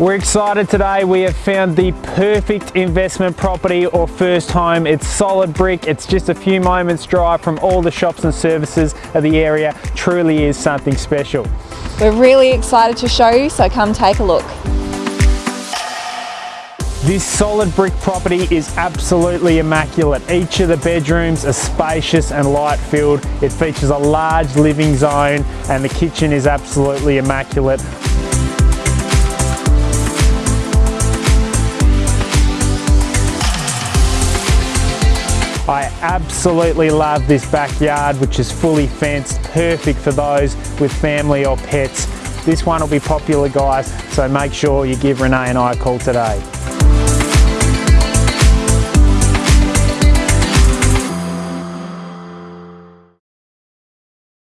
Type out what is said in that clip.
We're excited today. We have found the perfect investment property or first home. It's solid brick. It's just a few moments drive from all the shops and services of the area. Truly is something special. We're really excited to show you, so come take a look. This solid brick property is absolutely immaculate. Each of the bedrooms are spacious and light filled. It features a large living zone and the kitchen is absolutely immaculate. I absolutely love this backyard which is fully fenced, perfect for those with family or pets. This one will be popular guys, so make sure you give Renee and I a call today.